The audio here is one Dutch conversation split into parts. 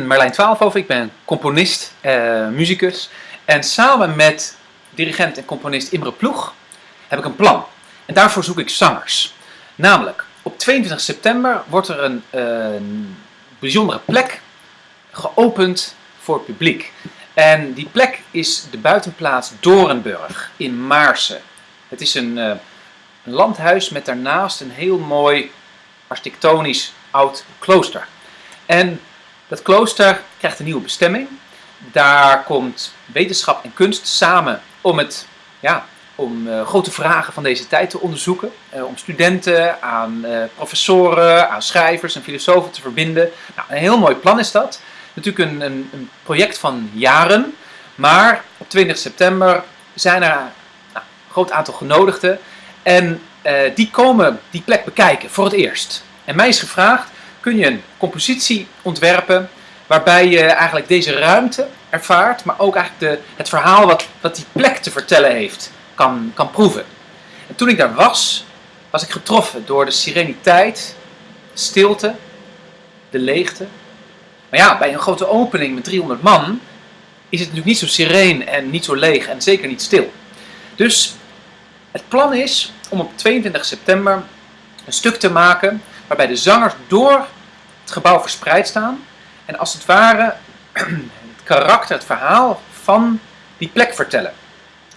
Marlijn Twaalfhoven, ik ben componist, uh, muzikus. En samen met dirigent en componist Imre Ploeg heb ik een plan. En daarvoor zoek ik zangers. Namelijk, op 22 september wordt er een, bijzondere plek geopend voor het publiek. En die plek is de buitenplaats Dorenburg in Maarsen. Het is een, uh, een landhuis met daarnaast een heel mooi architectonisch oud klooster. En dat klooster krijgt een nieuwe bestemming. Daar komt wetenschap en kunst samen om, het, ja, om uh, grote vragen van deze tijd te onderzoeken. Uh, om studenten aan uh, professoren, aan schrijvers en filosofen te verbinden. Nou, een heel mooi plan is dat. Natuurlijk een, een, een project van jaren. Maar op 20 september zijn er nou, een groot aantal genodigden. En die komen die plek bekijken voor het eerst. En mij is gevraagd kun je een compositie ontwerpen waarbij je eigenlijk deze ruimte ervaart, maar ook eigenlijk de, het verhaal wat, wat die plek te vertellen heeft, kan, kan proeven. En toen ik daar was, was ik getroffen door de sereniteit, stilte, de leegte. Maar ja, bij een grote opening met 300 man is het natuurlijk niet zo sereen en niet zo leeg en zeker niet stil. Dus het plan is om op 22 september een stuk te maken waarbij de zangers door het gebouw verspreid staan en als het ware het karakter, het verhaal van die plek vertellen.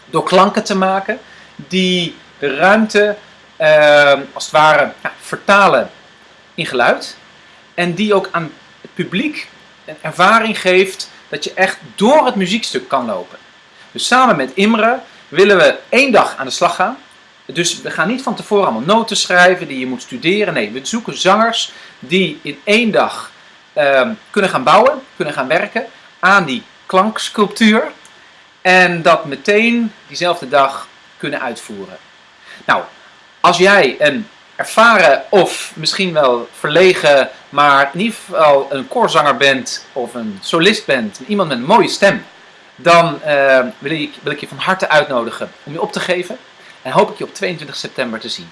Door klanken te maken die de ruimte uh, als het ware ja, vertalen in geluid en die ook aan het publiek een ervaring geeft dat je echt door het muziekstuk kan lopen. Dus samen met Imre willen we één dag aan de slag gaan dus we gaan niet van tevoren allemaal noten schrijven die je moet studeren. Nee, we zoeken zangers die in één dag uh, kunnen gaan bouwen, kunnen gaan werken aan die klanksculptuur. En dat meteen diezelfde dag kunnen uitvoeren. Nou, als jij een ervaren of misschien wel verlegen, maar in ieder geval een koorzanger bent of een solist bent, iemand met een mooie stem, dan uh, wil, ik, wil ik je van harte uitnodigen om je op te geven. En hoop ik je op 22 september te zien.